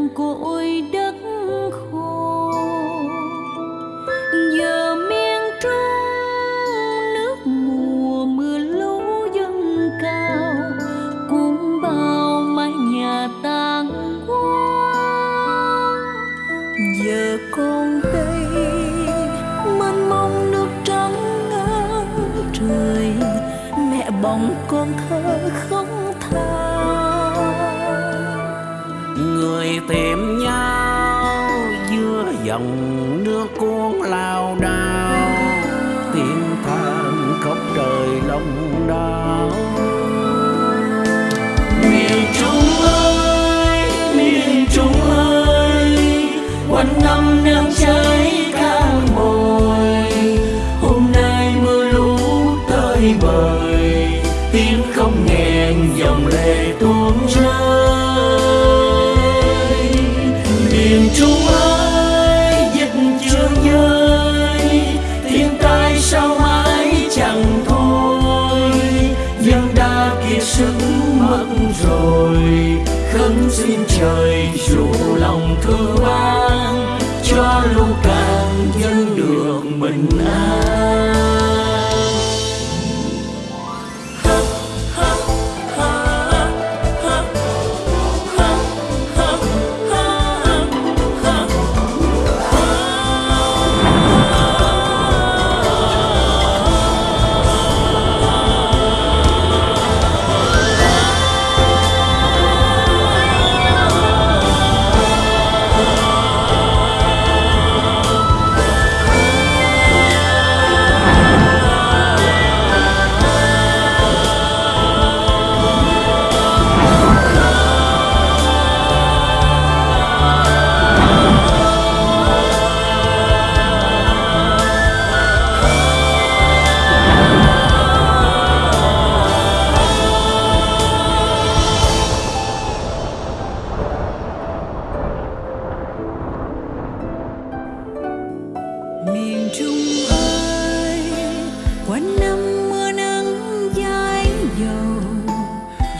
làng cội đất khô. Giờ miền trung nước mùa, mưa lũ dâng cao. Cũng bao mái nhà tàn hoang giờ con đây, mênh mông nước trắng ngang trời. Mẹ bồng con thơ không than người tìm nhau giữa dòng nước cuốn lao đao. Người khấn xin trời dụ lòng thương ban cho lũ càng dân được bình an.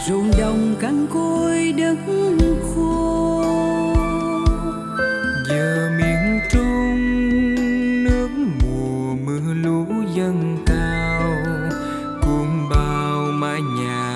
Ruộng đồng cằn côi đất khô. Giờ miền trung nước mùa mưa lũ dâng cao cuồng bao mái nhà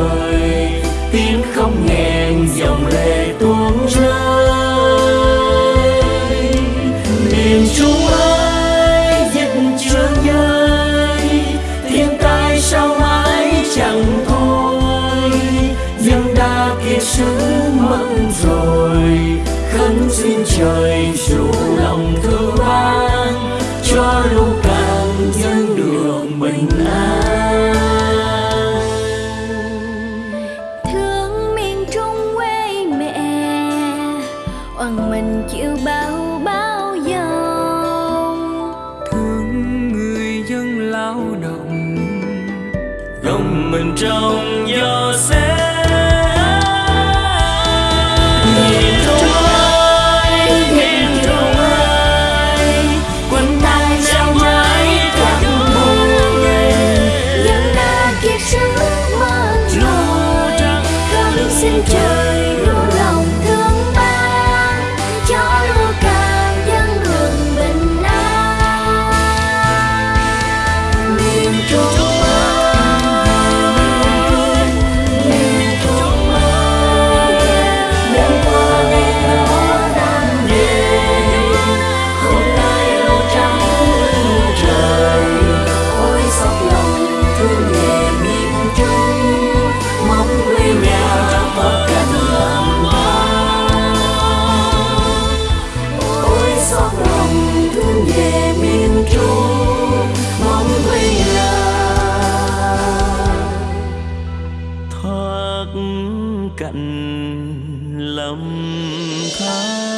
tới tiếng không nghẹn dòng lệ tuôn rơi. Miền trung ơi dịch chưa dơi thiên tai sao mãi chẳng thôi. Dân đã kiệt sức mất rồi, khấn xin trời dù lòng thương ban mình trong gió xét thang